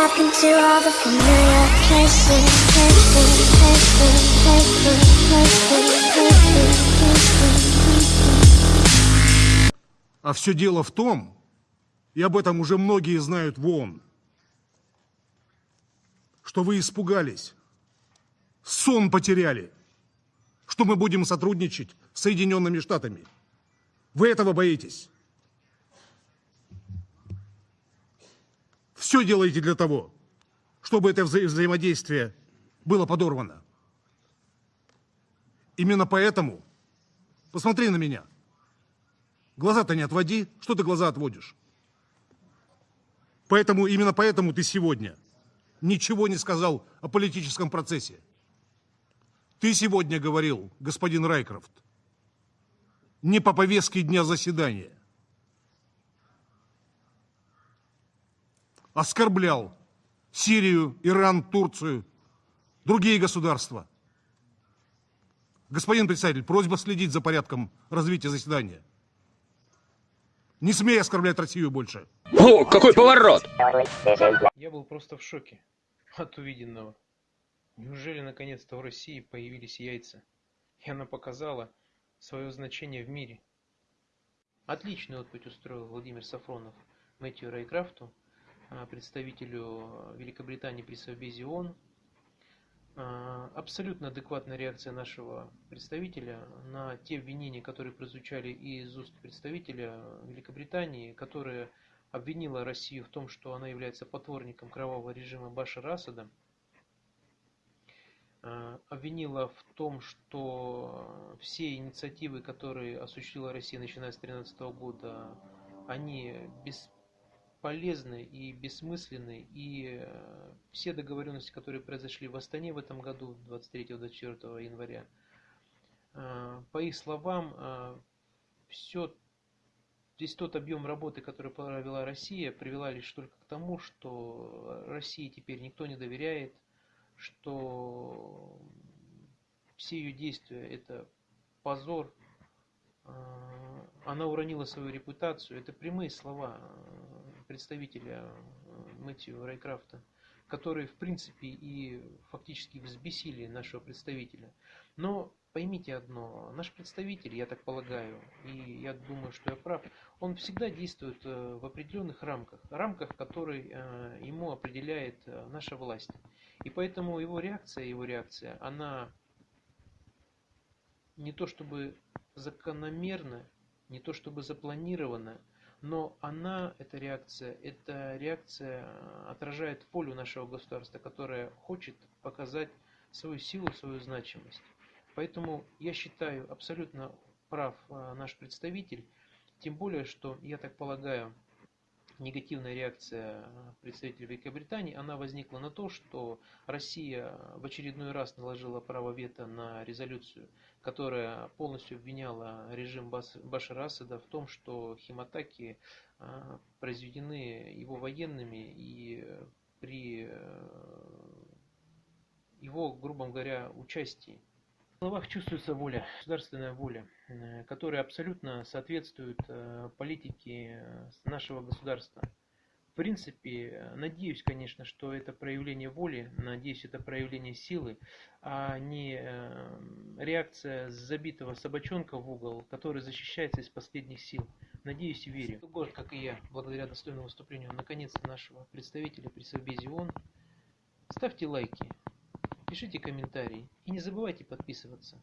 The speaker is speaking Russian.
I've been all the familiar places, places, places, places, places. А все дело в том, и об этом уже многие знают в ООН, что вы испугались, сон потеряли, что мы будем сотрудничать с Соединенными Штатами. Вы этого боитесь. Все делаете для того, чтобы это вза- взаимодействие было подорвано. Именно поэтому, посмотри на меня, глаза-то не отводи, что ты глаза отводишь? Поэтому, именно поэтому ты сегодня ничего не сказал о политическом процессе. Ты сегодня говорил, господин Райкрофт, не по повестке дня заседания. Оскорблял Сирию, Иран, Турцию, другие государства. Господин председатель, просьба следить за порядком развития заседания. Не смей оскорблять Россию больше. О, какой поворот! Я был просто в шоке от увиденного. Неужели наконец-то в России появились яйца? И она показала свое значение в мире. Отличный отпуть устроил Владимир Сафронов Мэтью Райкрафту, представителю Великобритании при Совбезе ООН. А, Абсолютно адекватная реакция нашего представителя на те обвинения, которые прозвучали из уст представителя Великобритании, которая обвинила Россию в том, что она является потворником кровавого режима Башара Асада, э, обвинила в том, что все инициативы, которые осуществила Россия начиная с 2013 года, они бесполезны и бессмысленны, и э, все договоренности, которые произошли в Астане в этом году, 23-24 января, э, по их словам, все Здесь тот объем работы, который провела Россия, привела лишь только к тому, что России теперь никто не доверяет, что все ее действия это позор, э, она уронила свою репутацию. Это прямые слова э, представителя э, Мэтью Райкрафта, которые в принципе и фактически взбесили нашего представителя. Но поймите одно, наш представитель, я так полагаю, и я думаю, что я прав, он всегда действует э, в определенных рамках, рамках, которые э, ему определяет наша власть. И поэтому его реакция, его реакция, она не то чтобы закономерна, не то чтобы запланирована, но она, эта реакция, эта реакция отражает волю нашего государства, которое хочет показать свою силу, свою значимость. Поэтому я считаю абсолютно прав а, наш представитель, тем более, что, я так полагаю, негативная реакция а, представителей Великобритании, она возникла на то, что Россия в очередной раз наложила право вето на резолюцию, которая полностью обвиняла режим Башара Асада в том, что химатаки а, произведены его военными и при э, его, грубо говоря, участии. В словах чувствуется воля, государственная воля, э, которая абсолютно соответствует э, политике э, нашего государства. В принципе, надеюсь, конечно, что это проявление воли, надеюсь, это проявление силы, а не реакция забитого собачонка в угол, который защищается из последних сил. Надеюсь и верю. Город, как и я, благодаря достойному выступлению наконец-то нашего представителя при Совбезе ООН. Ставьте лайки, Пишите комментарии и не забывайте подписываться.